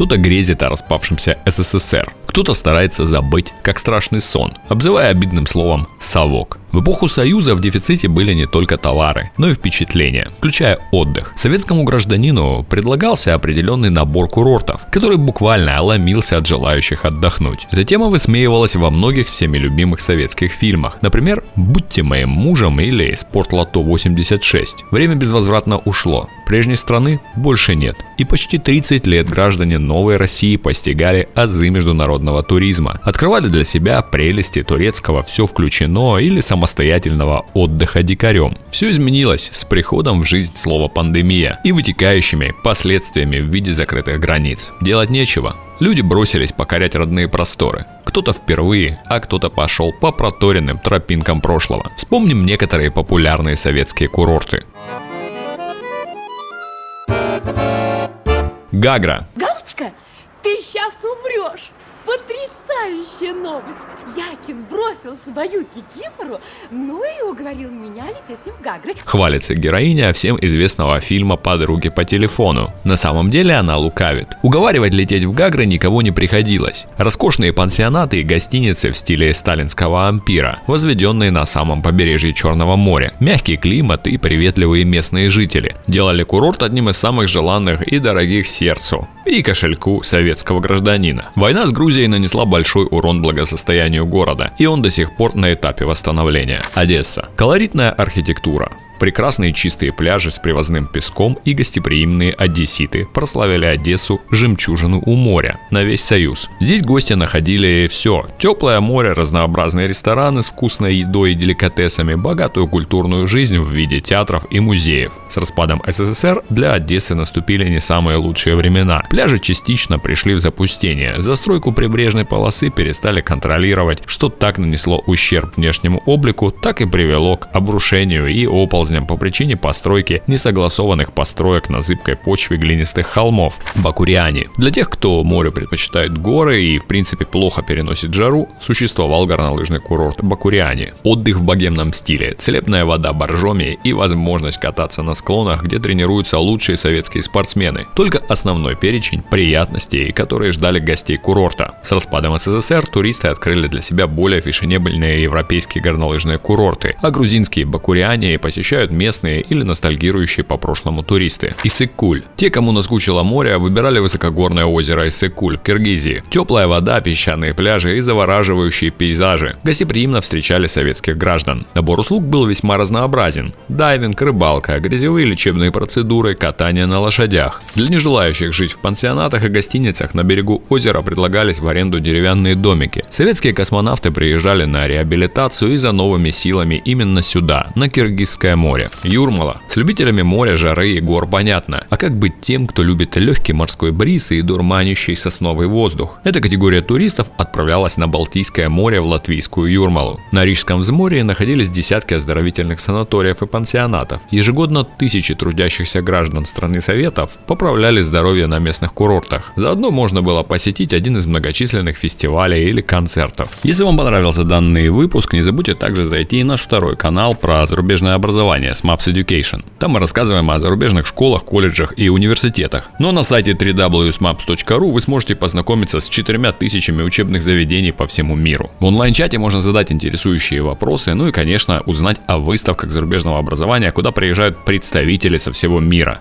Кто-то грезит о распавшемся СССР, кто-то старается забыть, как страшный сон, обзывая обидным словом «совок». В эпоху Союза в дефиците были не только товары, но и впечатления, включая отдых. Советскому гражданину предлагался определенный набор курортов, который буквально ломился от желающих отдохнуть. Эта тема высмеивалась во многих всеми любимых советских фильмах. Например, «Будьте моим мужем» или «Спортлото 86». Время безвозвратно ушло. Прежней страны больше нет. И почти 30 лет граждане новой России постигали азы международного туризма. Открывали для себя прелести турецкого «все включено» или самостоятельного отдыха дикарем. Все изменилось с приходом в жизнь слова «пандемия» и вытекающими последствиями в виде закрытых границ. Делать нечего. Люди бросились покорять родные просторы. Кто-то впервые, а кто-то пошел по проторенным тропинкам прошлого. Вспомним некоторые популярные советские курорты. Гагра. Галочка, ты сейчас умрешь! Потрясающая новость! Якин бросил свою кикимору, ну и уговорил меня лететь с ним в Гагры. Хвалится героиня всем известного фильма «Подруги по телефону». На самом деле она лукавит. Уговаривать лететь в Гагры никого не приходилось. Роскошные пансионаты и гостиницы в стиле сталинского ампира, возведенные на самом побережье Черного моря. Мягкий климат и приветливые местные жители делали курорт одним из самых желанных и дорогих сердцу и кошельку советского гражданина. Война с Грузией нанесла большой урон благосостоянию города, и он до сих пор на этапе восстановления. Одесса. Колоритная архитектура, Прекрасные чистые пляжи с привозным песком и гостеприимные одесситы прославили Одессу жемчужину у моря на весь Союз. Здесь гости находили все. Теплое море, разнообразные рестораны с вкусной едой и деликатесами, богатую культурную жизнь в виде театров и музеев. С распадом СССР для Одессы наступили не самые лучшие времена. Пляжи частично пришли в запустение. Застройку прибрежной полосы перестали контролировать, что так нанесло ущерб внешнему облику, так и привело к обрушению и оползнению оползням по причине постройки несогласованных построек на зыбкой почве глинистых холмов – Бакуриане. Для тех, кто море предпочитает горы и в принципе плохо переносит жару, существовал горнолыжный курорт Бакуриане. Отдых в богемном стиле, целебная вода боржоми и возможность кататься на склонах, где тренируются лучшие советские спортсмены. Только основной перечень приятностей, которые ждали гостей курорта. С распадом СССР туристы открыли для себя более фешенебельные европейские горнолыжные курорты, а грузинские Бакуриане посещают посещают местные или ностальгирующие по прошлому туристы. Иссык-Куль. Те, кому наскучило море, выбирали высокогорное озеро Иссык-Куль Киргизии. Теплая вода, песчаные пляжи и завораживающие пейзажи. Гостеприимно встречали советских граждан. Набор услуг был весьма разнообразен. Дайвинг, рыбалка, грязевые лечебные процедуры, катание на лошадях. Для нежелающих жить в пансионатах и гостиницах на берегу озера предлагались в аренду деревянные домики. Советские космонавты приезжали на реабилитацию и за новыми силами именно сюда, на Киргизское море море. Юрмала. С любителями моря, жары и гор понятно. А как быть тем, кто любит легкий морской бриз и дурманящий сосновый воздух? Эта категория туристов отправлялась на Балтийское море в латвийскую Юрмалу. На Рижском взморье находились десятки оздоровительных санаториев и пансионатов. Ежегодно тысячи трудящихся граждан страны Советов поправляли здоровье на местных курортах. Заодно можно было посетить один из многочисленных фестивалей или концертов. Если вам понравился данный выпуск, не забудьте также зайти и наш второй канал про зарубежное образование образования с Maps Education. Там мы рассказываем о зарубежных школах, колледжах и университетах. Но на сайте www.maps.ru вы сможете познакомиться с четырьмя тысячами учебных заведений по всему миру. В онлайн-чате можно задать интересующие вопросы, ну и, конечно, узнать о выставках зарубежного образования, куда приезжают представители со всего мира.